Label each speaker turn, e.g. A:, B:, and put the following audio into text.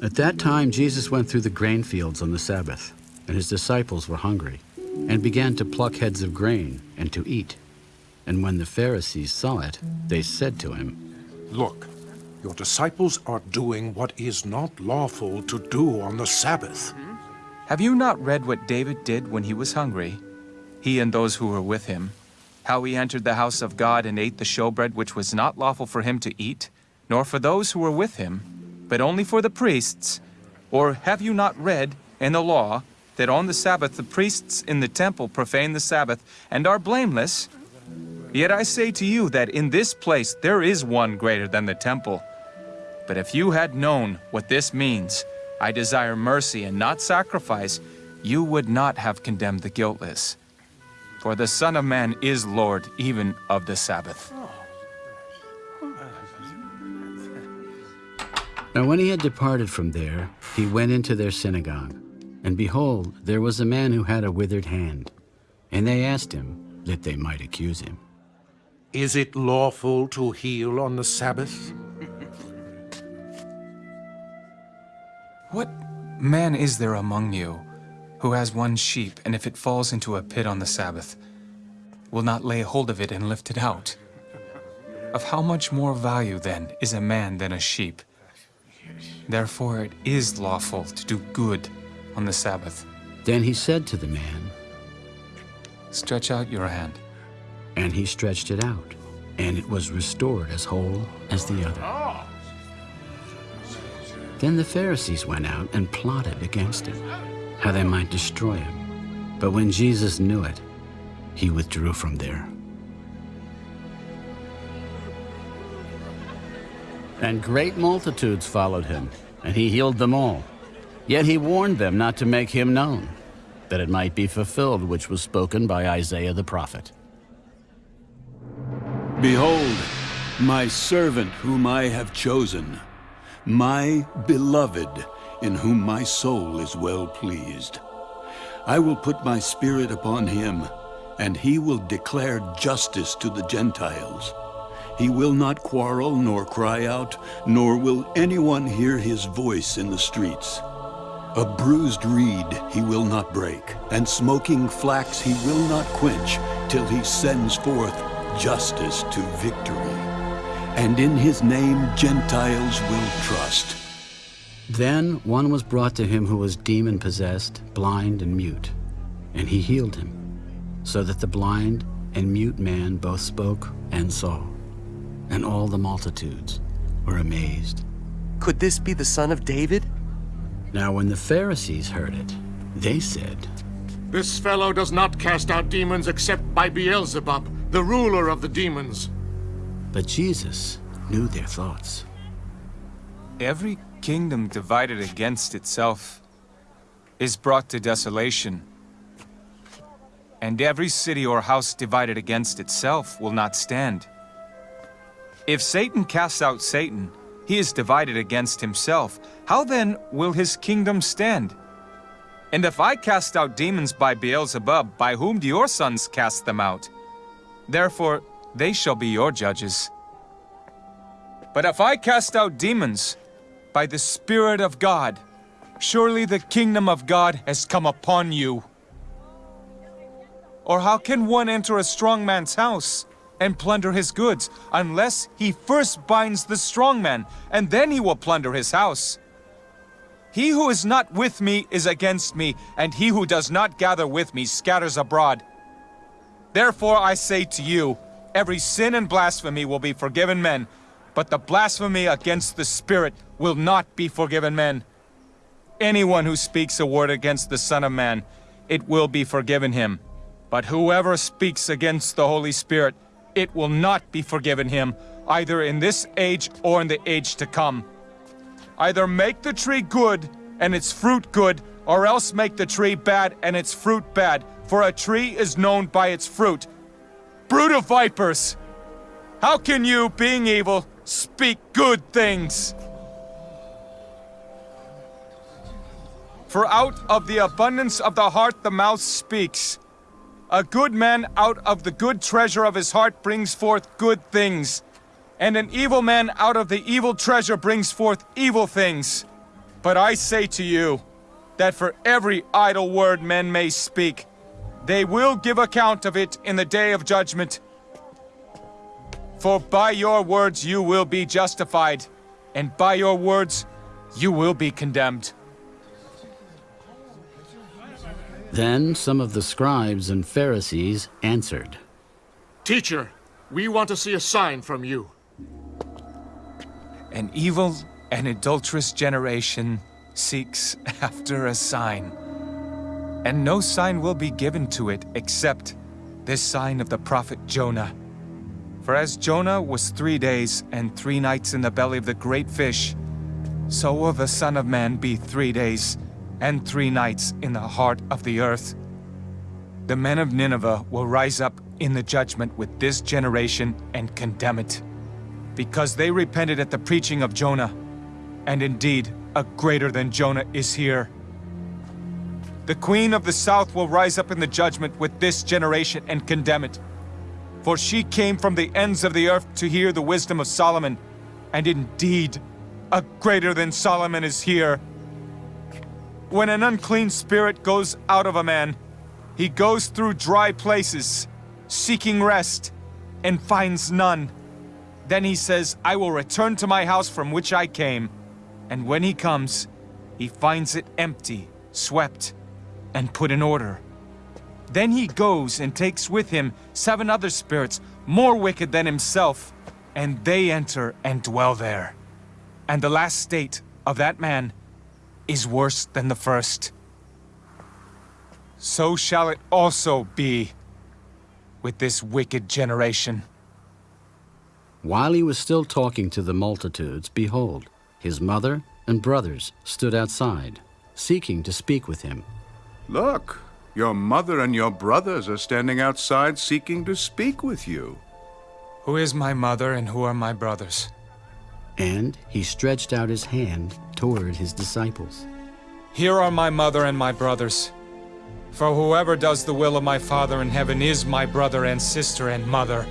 A: At that time, Jesus went through the grain fields on the Sabbath, and his disciples were hungry, and began to pluck heads of grain and to eat. And when the Pharisees saw it, they said to him,
B: Look, your disciples are doing what is not lawful to do on the Sabbath.
C: Have you not read what David did when he was hungry, he and those who were with him? How he entered the house of God and ate the showbread which was not lawful for him to eat, nor for those who were with him, but only for the priests? Or have you not read in the law that on the Sabbath the priests in the temple profane the Sabbath and are blameless? Yet I say to you that in this place there is one greater than the temple. But if you had known what this means, I desire mercy and not sacrifice, you would not have condemned the guiltless. For the Son of Man is Lord even of the Sabbath.
A: Now when he had departed from there, he went into their synagogue. And behold, there was a man who had a withered hand. And they asked him, that they might accuse him.
B: Is it lawful to heal on the Sabbath?
C: What man is there among you who has one sheep, and if it falls into a pit on the Sabbath, will not lay hold of it and lift it out? Of how much more value, then, is a man than a sheep? Therefore it is lawful to do good on the Sabbath.
A: Then he said to the man,
C: Stretch out your hand.
A: And he stretched it out, and it was restored as whole as the other. Then the Pharisees went out and plotted against him, how they might destroy him. But when Jesus knew it, he withdrew from there. And great multitudes followed him, and he healed them all. Yet he warned them not to make him known, that it might be fulfilled which was spoken by Isaiah the prophet.
D: Behold, my servant whom I have chosen, my beloved, in whom my soul is well pleased. I will put my spirit upon him, and he will declare justice to the Gentiles. He will not quarrel nor cry out, nor will anyone hear his voice in the streets. A bruised reed he will not break, and smoking flax he will not quench, till he sends forth justice to victory. And in his name Gentiles will trust.
A: Then one was brought to him who was demon-possessed, blind and mute, and he healed him, so that the blind and mute man both spoke and saw. And all the multitudes were amazed.
E: Could this be the son of David?
A: Now when the Pharisees heard it, they said,
F: This fellow does not cast out demons except by Beelzebub, the ruler of the demons.
A: But Jesus knew their thoughts.
C: Every kingdom divided against itself is brought to desolation. And every city or house divided against itself will not stand. If Satan casts out Satan, he is divided against himself. How then will his kingdom stand? And if I cast out demons by Beelzebub, by whom do your sons cast them out? Therefore, they shall be your judges. But if I cast out demons by the Spirit of God, surely the kingdom of God has come upon you. Or how can one enter a strong man's house and plunder his goods, unless he first binds the strong man, and then he will plunder his house? He who is not with me is against me, and he who does not gather with me scatters abroad. Therefore I say to you, every sin and blasphemy will be forgiven men, but the blasphemy against the Spirit will not be forgiven men. Anyone who speaks a word against the Son of Man, it will be forgiven him. But whoever speaks against the Holy Spirit, it will not be forgiven him, either in this age or in the age to come. Either make the tree good and its fruit good, or else make the tree bad and its fruit bad, for a tree is known by its fruit. Brood of vipers! How can you, being evil, speak good things? For out of the abundance of the heart the mouth speaks. A good man out of the good treasure of his heart brings forth good things, and an evil man out of the evil treasure brings forth evil things. But I say to you that for every idle word men may speak, they will give account of it in the day of judgment. For by your words you will be justified, and by your words you will be condemned.
A: Then some of the scribes and Pharisees answered,
F: Teacher, we want to see a sign from you.
C: An evil and adulterous generation seeks after a sign. And no sign will be given to it except this sign of the prophet Jonah. For as Jonah was three days and three nights in the belly of the great fish, so will the Son of Man be three days and three nights in the heart of the earth. The men of Nineveh will rise up in the judgment with this generation and condemn it, because they repented at the preaching of Jonah. And indeed, a greater than Jonah is here. The queen of the south will rise up in the judgment with this generation and condemn it. For she came from the ends of the earth to hear the wisdom of Solomon, and indeed, a greater than Solomon is here. When an unclean spirit goes out of a man, he goes through dry places, seeking rest, and finds none. Then he says, I will return to my house from which I came. And when he comes, he finds it empty, swept, and put in order. Then he goes and takes with him seven other spirits more wicked than himself, and they enter and dwell there. And the last state of that man is worse than the first. So shall it also be with this wicked generation.
A: While he was still talking to the multitudes, behold, his mother and brothers stood outside, seeking to speak with him.
G: Look, your mother and your brothers are standing outside seeking to speak with you.
C: Who is my mother and who are my brothers?
A: And he stretched out his hand toward his disciples.
C: Here are my mother and my brothers. For whoever does the will of my Father in heaven is my brother and sister and mother.